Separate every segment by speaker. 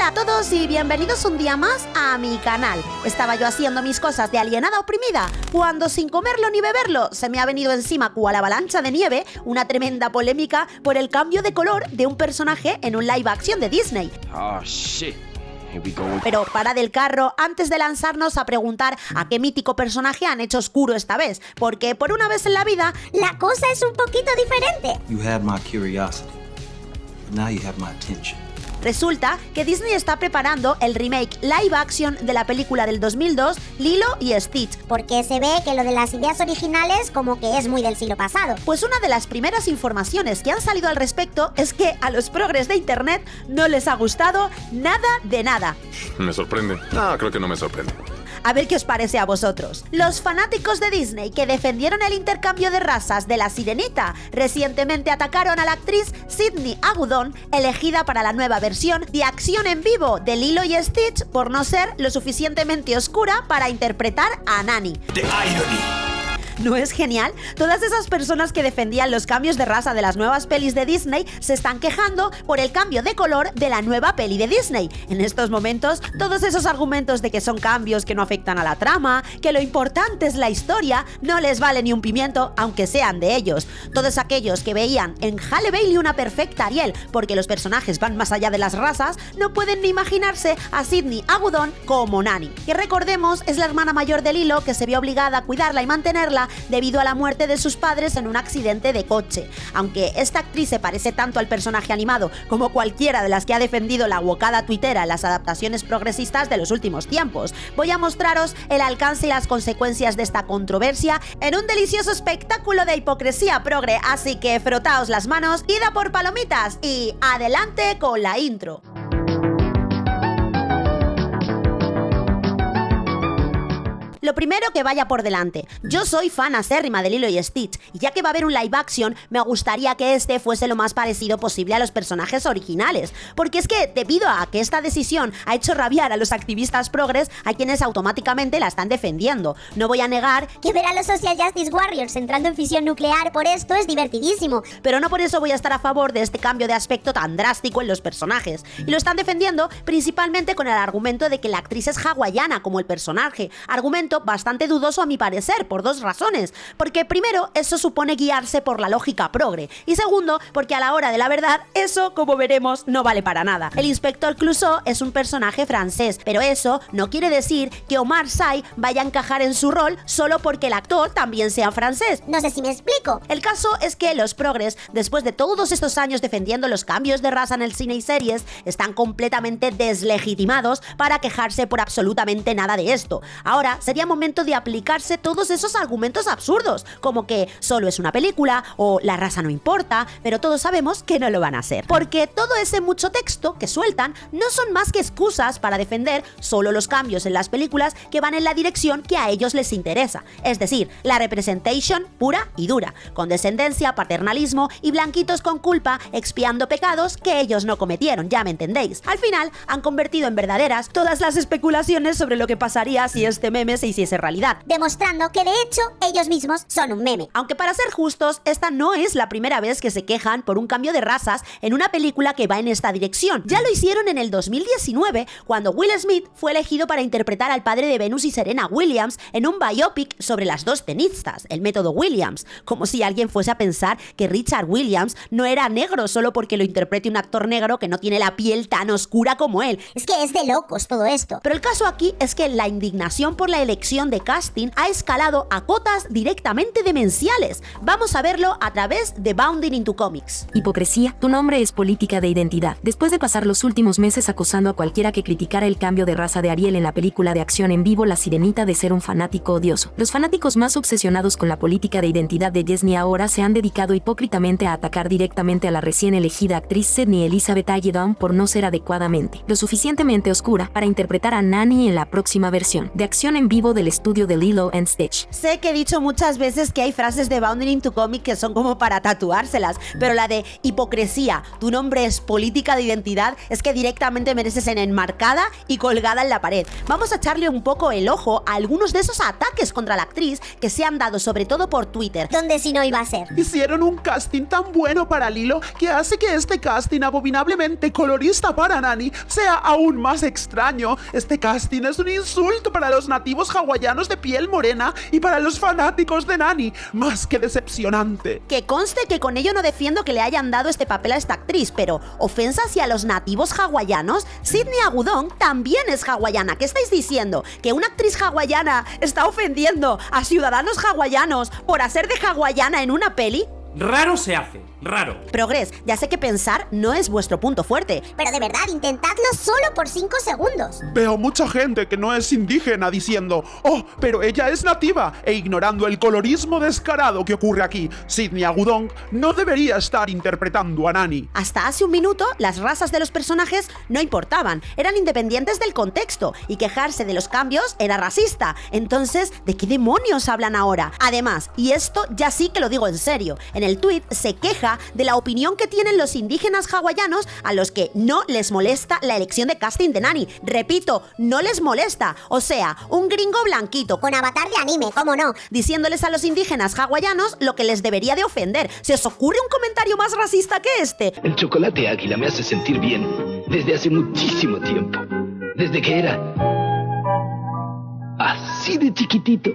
Speaker 1: Hola a todos y bienvenidos un día más a mi canal. Estaba yo haciendo mis cosas de alienada oprimida cuando sin comerlo ni beberlo se me ha venido encima cual avalancha de nieve una tremenda polémica por el cambio de color de un personaje en un live action de Disney.
Speaker 2: Oh shit.
Speaker 1: Pero para del carro antes de lanzarnos a preguntar a qué mítico personaje han hecho oscuro esta vez, porque por una vez en la vida
Speaker 3: La cosa es un poquito diferente.
Speaker 4: You had my curiosity. But now you have my attention.
Speaker 1: Resulta que Disney está preparando el remake live action de la película del 2002 Lilo y Stitch.
Speaker 3: Porque se ve que lo de las ideas originales como que es muy del siglo pasado.
Speaker 1: Pues una de las primeras informaciones que han salido al respecto es que a los progres de internet no les ha gustado nada de nada.
Speaker 5: ¿Me sorprende? No, creo que no me sorprende.
Speaker 1: A ver qué os parece a vosotros. Los fanáticos de Disney que defendieron el intercambio de razas de la sirenita recientemente atacaron a la actriz Sidney Agudon, elegida para la nueva versión de acción en vivo de Lilo y Stitch por no ser lo suficientemente oscura para interpretar a Nani. ¿No es genial? Todas esas personas que defendían los cambios de raza de las nuevas pelis de Disney se están quejando por el cambio de color de la nueva peli de Disney. En estos momentos, todos esos argumentos de que son cambios que no afectan a la trama, que lo importante es la historia, no les vale ni un pimiento, aunque sean de ellos. Todos aquellos que veían en Halle Bailey una perfecta Ariel, porque los personajes van más allá de las razas, no pueden ni imaginarse a Sidney Agudon como Nani, que recordemos es la hermana mayor de Lilo que se vio obligada a cuidarla y mantenerla debido a la muerte de sus padres en un accidente de coche. Aunque esta actriz se parece tanto al personaje animado como cualquiera de las que ha defendido la wokada tuitera en las adaptaciones progresistas de los últimos tiempos, voy a mostraros el alcance y las consecuencias de esta controversia en un delicioso espectáculo de hipocresía progre, así que frotaos las manos, id a por palomitas y adelante con la intro. Lo primero que vaya por delante. Yo soy fan acérrima de Lilo y Stitch, y ya que va a haber un live action, me gustaría que este fuese lo más parecido posible a los personajes originales. Porque es que, debido a que esta decisión ha hecho rabiar a los activistas progres, a quienes automáticamente la están defendiendo. No voy a negar
Speaker 3: Que ver a los Social Justice Warriors entrando en fisión nuclear por esto es divertidísimo.
Speaker 1: pero no por eso voy a estar a favor de este cambio de aspecto tan drástico en los personajes. Y lo están defendiendo principalmente con el argumento de que la actriz es hawaiana como el personaje, bastante dudoso a mi parecer, por dos razones. Porque primero, eso supone guiarse por la lógica progre, y segundo, porque a la hora de la verdad, eso, como veremos, no vale para nada. El inspector Clouseau es un personaje francés, pero eso no quiere decir que Omar Sy vaya a encajar en su rol solo porque el actor también sea francés.
Speaker 3: No sé si me explico.
Speaker 1: El caso es que los progres, después de todos estos años defendiendo los cambios de raza en el cine y series, están completamente deslegitimados para quejarse por absolutamente nada de esto. Ahora sería momento de aplicarse todos esos argumentos absurdos, como que solo es una película o la raza no importa, pero todos sabemos que no lo van a hacer. Porque todo ese mucho texto que sueltan no son más que excusas para defender solo los cambios en las películas que van en la dirección que a ellos les interesa, es decir, la representation pura y dura, con descendencia, paternalismo y blanquitos con culpa expiando pecados que ellos no cometieron, ya me entendéis. Al final han convertido en verdaderas todas las especulaciones sobre lo que pasaría si este meme se hiciese realidad.
Speaker 3: Demostrando que de hecho ellos mismos son un meme.
Speaker 1: Aunque para ser justos, esta no es la primera vez que se quejan por un cambio de razas en una película que va en esta dirección. Ya lo hicieron en el 2019, cuando Will Smith fue elegido para interpretar al padre de Venus y Serena Williams en un biopic sobre las dos tenistas, el método Williams, como si alguien fuese a pensar que Richard Williams no era negro solo porque lo interprete un actor negro que no tiene la piel tan oscura como él.
Speaker 3: Es que es de locos todo esto.
Speaker 1: Pero el caso aquí es que la indignación por la elección de casting ha escalado a cotas directamente demenciales. Vamos a verlo a través de Bounding into Comics.
Speaker 6: Hipocresía, tu nombre es política de identidad. Después de pasar los últimos meses acosando a cualquiera que criticara el cambio de raza de Ariel en la película de acción en vivo La Sirenita de ser un fanático odioso, los fanáticos más obsesionados con la política de identidad de Disney ahora se han dedicado hipócritamente a atacar directamente a la recién elegida actriz Sidney Elizabeth Agedon por no ser adecuadamente lo suficientemente oscura para interpretar a Nani en la próxima versión de acción en vivo de del estudio de Lilo and Stitch.
Speaker 1: Sé que he dicho muchas veces que hay frases de Bounding to Comic que son como para tatuárselas, pero la de hipocresía, tu nombre es política de identidad, es que directamente mereces en enmarcada y colgada en la pared. Vamos a echarle un poco el ojo a algunos de esos ataques contra la actriz que se han dado sobre todo por Twitter.
Speaker 3: Donde si no iba a ser.
Speaker 7: Hicieron un casting tan bueno para Lilo que hace que este casting abominablemente colorista para Nani sea aún más extraño. Este casting es un insulto para los nativos hawaianos de piel morena y para los fanáticos de Nani, más que decepcionante.
Speaker 1: Que conste que con ello no defiendo que le hayan dado este papel a esta actriz, pero ofensa hacia los nativos hawaianos, Sidney Agudong también es hawaiana. ¿Qué estáis diciendo? ¿Que una actriz hawaiana está ofendiendo a ciudadanos hawaianos por hacer de hawaiana en una peli?
Speaker 8: Raro se hace, raro.
Speaker 1: Progres, ya sé que pensar no es vuestro punto fuerte,
Speaker 3: Pero de verdad, intentadlo solo por 5 segundos.
Speaker 7: Veo mucha gente que no es indígena diciendo, oh, pero ella es nativa, e ignorando el colorismo descarado que ocurre aquí. Sidney Agudong no debería estar interpretando a Nani.
Speaker 1: Hasta hace un minuto, las razas de los personajes no importaban, eran independientes del contexto, y quejarse de los cambios era racista. Entonces, ¿de qué demonios hablan ahora? Además, y esto ya sí que lo digo en serio, en el tuit se queja de la opinión que tienen los indígenas hawaianos a los que no les molesta la elección de casting de Nani. Repito, no les molesta. O sea, un gringo blanquito
Speaker 3: Con avatar de anime, ¿cómo no?
Speaker 1: diciéndoles a los indígenas hawaianos lo que les debería de ofender. ¿Se os ocurre un comentario más racista que este?
Speaker 2: El chocolate águila me hace sentir bien desde hace muchísimo tiempo. Desde que era así de chiquitito.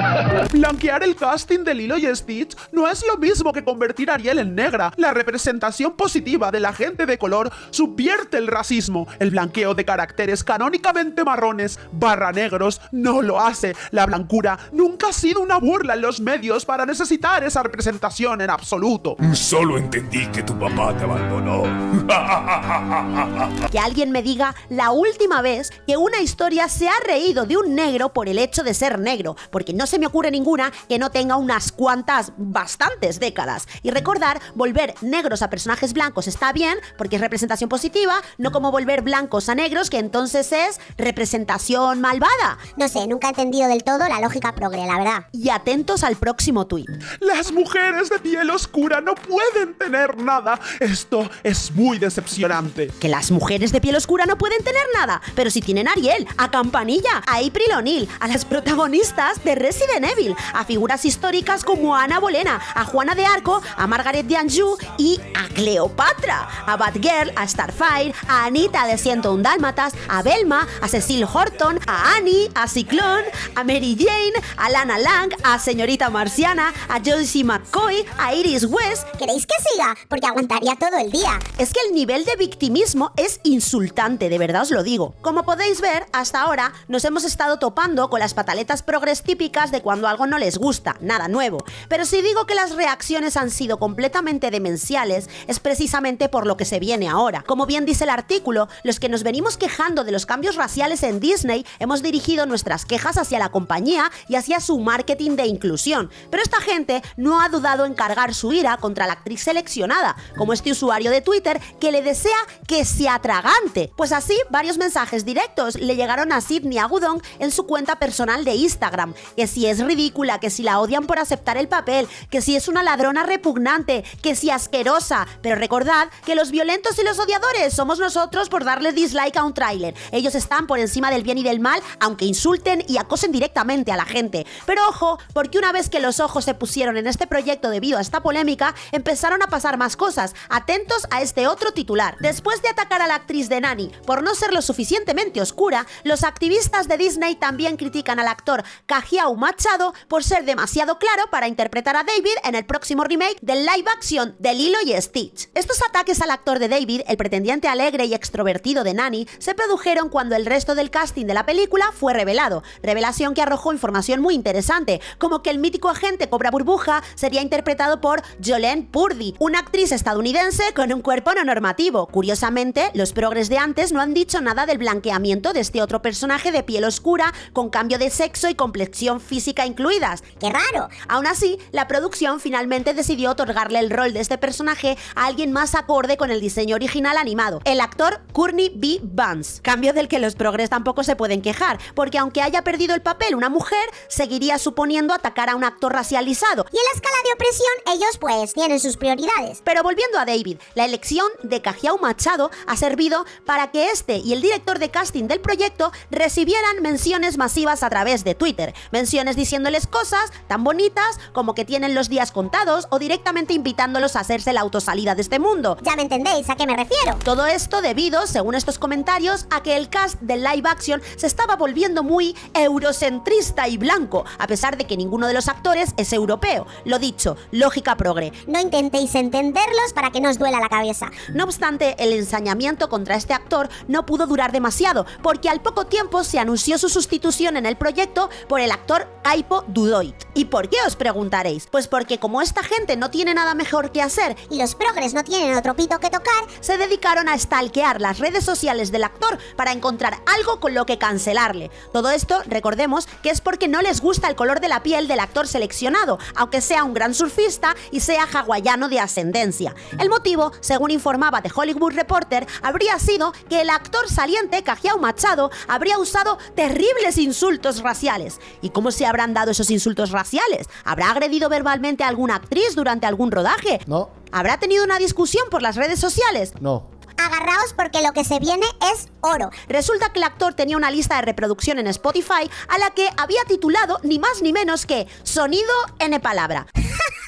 Speaker 7: Blanquear el casting de Lilo y Stitch no es lo mismo que convertir a Ariel en negra. La representación positiva de la gente de color subvierte el racismo. El blanqueo de caracteres canónicamente marrones barra negros no lo hace. La blancura nunca ha sido una burla en los medios para necesitar esa representación en absoluto.
Speaker 5: Solo entendí que tu papá te abandonó.
Speaker 1: Que alguien me diga la última vez que una historia se ha reído de un negro por el hecho de ser negro, porque no se me ocurre ninguna que no tenga unas cuantas, bastantes décadas. Y recordar, volver negros a personajes blancos está bien, porque es representación positiva, no como volver blancos a negros, que entonces es representación malvada.
Speaker 3: No sé, nunca he entendido del todo la lógica progre, la verdad.
Speaker 1: Y atentos al próximo tuit.
Speaker 7: Las mujeres de piel oscura no pueden tener nada. Esto es muy decepcionante.
Speaker 1: Que las mujeres de piel oscura no pueden tener nada, pero si tienen a Ariel, a Campanilla, a April A las protagonistas de Resident Evil, a figuras históricas como Ana Bolena, a Juana de Arco, a Margaret de Anjou y a Cleopatra, a Batgirl, a Starfire, a Anita de 101 Dálmatas, a Velma, a Cecil Horton, a Annie, a Ciclón, a Mary Jane, a Lana Lang, a Señorita Marciana, a Joyce McCoy, a Iris West,
Speaker 3: ¿Queréis que siga? Porque aguantaría todo el día.
Speaker 1: es que el nivel de victimismo es insultante, de verdad os lo digo. Como podéis ver, hasta ahora nos hemos estado topando con las pataletas progres típicas de cuando algo no les gusta, nada nuevo. Pero si digo que las reacciones han sido completamente demenciales, es precisamente por lo que se viene ahora. Como bien dice el artículo, los que nos venimos quejando de los cambios raciales en Disney hemos dirigido nuestras quejas hacia la compañía y hacia su marketing de inclusión. Pero esta gente no ha dudado en cargar su ira contra la actriz seleccionada, como este usuario de Twitter que le desea que sea tragante. Pues así, varios mensajes directos le llegaron a Sidney Agudong en su cuenta personal de Instagram, que si es ridícula, que si la odian por aceptar el papel, que si es una ladrona repugnante, que si asquerosa. Pero recordad que los violentos y los odiadores somos nosotros por darle dislike a un tráiler. Ellos están por encima del bien y del mal, aunque insulten y acosen directamente a la gente. Pero ojo, porque una vez que los ojos se pusieron en este proyecto debido a esta polémica, empezaron a pasar más cosas. Atentos a este otro titular. Después de atacar a la actriz de Nani por no ser lo suficientemente oscura, los activistas de Disney también critican al actor Kajiao Machado por ser demasiado claro para interpretar a David en el próximo remake del live action de Lilo y Stitch. Estos ataques al actor de David, el pretendiente alegre y extrovertido de Nani, se produjeron cuando el resto del casting de la película fue revelado, revelación que arrojó información muy interesante, como que el mítico agente Cobra Burbuja sería interpretado por Jolene Purdy, una actriz estadounidense con un cuerpo no normativo. Curiosamente, los progres de antes no han dicho nada del blanqueamiento de este otro personaje de piel oscura con cambio de sexo y complexión física incluidas.
Speaker 3: ¡Qué raro!
Speaker 1: Aún así, la producción finalmente decidió otorgarle el rol de este personaje a alguien más acorde con el diseño original animado, el actor Courtney B. Vance. Cambio del que los progres tampoco se pueden quejar, porque aunque haya perdido el papel una mujer, seguiría suponiendo atacar a un actor racializado.
Speaker 3: Y en la escala de opresión, ellos pues tienen sus prioridades.
Speaker 1: Pero volviendo a David, la elección de Cajiao Machado ha servido para que este y el director de casting del proyecto recibieran menciones masivas a través de Twitter. Menciones diciéndoles cosas tan bonitas como que tienen los días contados o directamente invitándolos a hacerse la autosalida de este mundo.
Speaker 3: Ya me entendéis a qué me refiero.
Speaker 1: Todo esto debido, según estos comentarios, a que el cast del live action se estaba volviendo muy eurocentrista y blanco, a pesar de que ninguno de los actores es europeo. Lo dicho, lógica progre.
Speaker 3: No intentéis entenderlos para que no os duela la cabeza.
Speaker 1: No obstante, el ensañamiento contra este actor no pudo durar demasiado, porque al poco tiempo se anunció su sustitución en el proyecto por el actor Aipo Dudoit. ¿Y por qué os preguntaréis? Pues porque como esta gente no tiene nada mejor que hacer
Speaker 3: Y los progres no tienen otro pito que tocar,
Speaker 1: se dedicaron a stalkear las redes sociales del actor para encontrar algo con lo que cancelarle. Todo esto, recordemos, que es porque no les gusta el color de la piel del actor seleccionado, aunque sea un gran surfista y sea hawaiano de ascendencia. El motivo, según informaba The Hollywood Reporter, habría sido que el actor saliente, Cajiao Machado, habría usado terribles insultos raciales. ¿Y cómo se habrán dado esos insultos raciales? ¿Habrá agredido verbalmente a alguna actriz durante algún rodaje?
Speaker 9: No,
Speaker 1: ¿Habrá tenido una discusión por las redes sociales?
Speaker 9: no.
Speaker 3: agarraos porque lo que se viene es oro.
Speaker 1: Resulta que el actor tenía una lista de reproducción en Spotify a la que había titulado ni más ni menos que Sonido N palabra.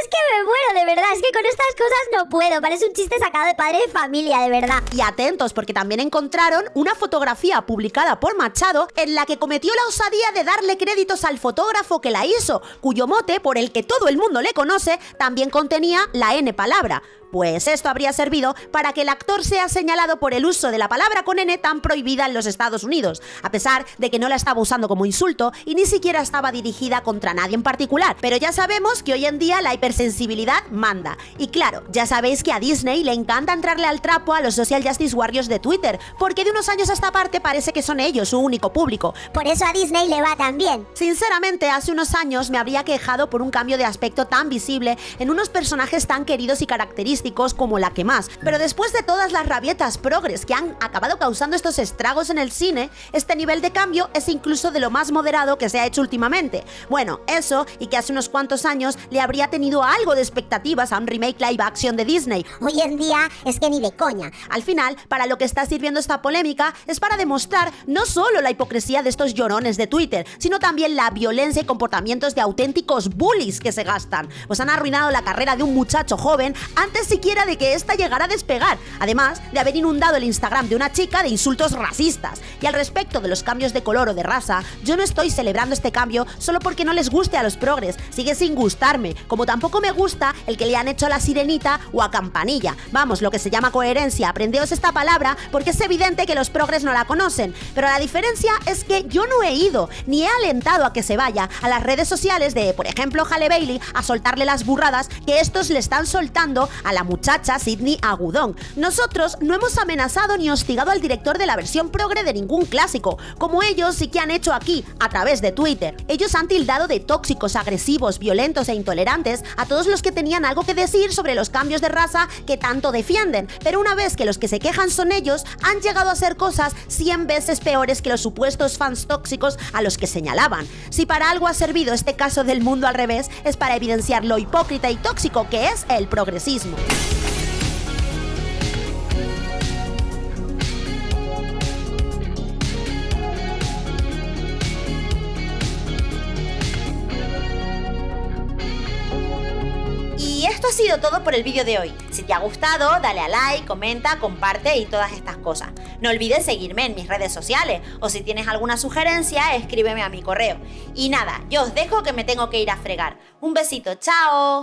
Speaker 3: Es que me muero, de verdad. Es que con estas cosas no puedo. Parece un chiste sacado de padre de familia, de verdad.
Speaker 1: Y atentos, porque también encontraron una fotografía publicada por Machado en la que cometió la osadía de darle créditos al fotógrafo que la hizo, cuyo mote, por el que todo el mundo le conoce, también contenía la N palabra. Pues esto habría servido para que el actor sea señalado por el uso de la palabra con N tan prohibida en los Estados Unidos, a pesar de que no la estaba usando como insulto y ni siquiera estaba dirigida contra nadie en particular. Pero ya sabemos que hoy en día la hipersensibilidad manda. Y claro, ya sabéis que a Disney le encanta entrarle al trapo a los social justice warriors de Twitter, porque de unos años a esta parte parece que son ellos su único público.
Speaker 3: Por eso a Disney le va tan bien.
Speaker 1: Sinceramente, hace unos años me habría quejado por un cambio de aspecto tan visible en unos personajes tan queridos y característicos como la que más. Pero después de todas las rabietas progres que han acabado causando estos estragos en el cine, este nivel de cambio es incluso de lo más moderado que se ha hecho últimamente. Bueno, eso y que hace unos cuantos años le habría tenido algo de expectativas a un remake live action de Disney.
Speaker 3: Hoy en día es que ni de coña.
Speaker 1: Al final, para lo que está sirviendo esta polémica es para demostrar no solo la hipocresía de estos llorones de Twitter, sino también la violencia y comportamientos de auténticos bullies que se gastan. Pues han arruinado la carrera de un muchacho joven antes siquiera de que ésta llegara a despegar, además de haber inundado el Instagram de una chica de insultos racistas. Y al respecto de los cambios de color o de raza, yo no estoy celebrando este cambio solo porque no les guste a los progres, sigue sin gustarme, como tampoco me gusta el que le han hecho a la sirenita o a campanilla. Vamos, lo que se llama coherencia, aprendeos esta palabra porque es evidente que los progres no la conocen, pero la diferencia es que yo no he ido ni he alentado a que se vaya a las redes sociales de, por ejemplo, Halle Bailey a soltarle las burradas que estos le están soltando a muchacha Sidney Agudón. Nosotros no hemos amenazado ni hostigado al director de la versión progre de ningún clásico, como ellos sí que han hecho aquí, a través de Twitter. Ellos han tildado de tóxicos, agresivos, violentos e intolerantes a todos los que tenían algo que decir sobre los cambios de raza que tanto defienden, pero una vez que los que se quejan son ellos, han llegado a hacer cosas 100 veces peores que los supuestos fans tóxicos a los que señalaban. Si para algo ha servido este caso del mundo al revés, es para evidenciar lo hipócrita y tóxico que es el progresismo. Y esto ha sido todo por el vídeo de hoy. Si te ha gustado, dale a like, comenta, comparte y todas estas cosas. No olvides seguirme en mis redes sociales o si tienes alguna sugerencia, escríbeme a mi correo. Y nada, yo os dejo que me tengo que ir a fregar. Un besito, chao.